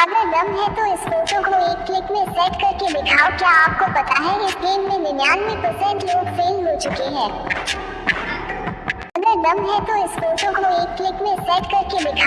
अगर दम है तो इस फ़ोटो को एक क्लिक में सेट करके दिखाओ, क्या आपको पता है इस गेम में निन्यानवे परसेंट लोग फेल हो चुके हैं? अगर दम है तो इस फ़ोटो को एक क्लिक में सेट करके दिखाओ।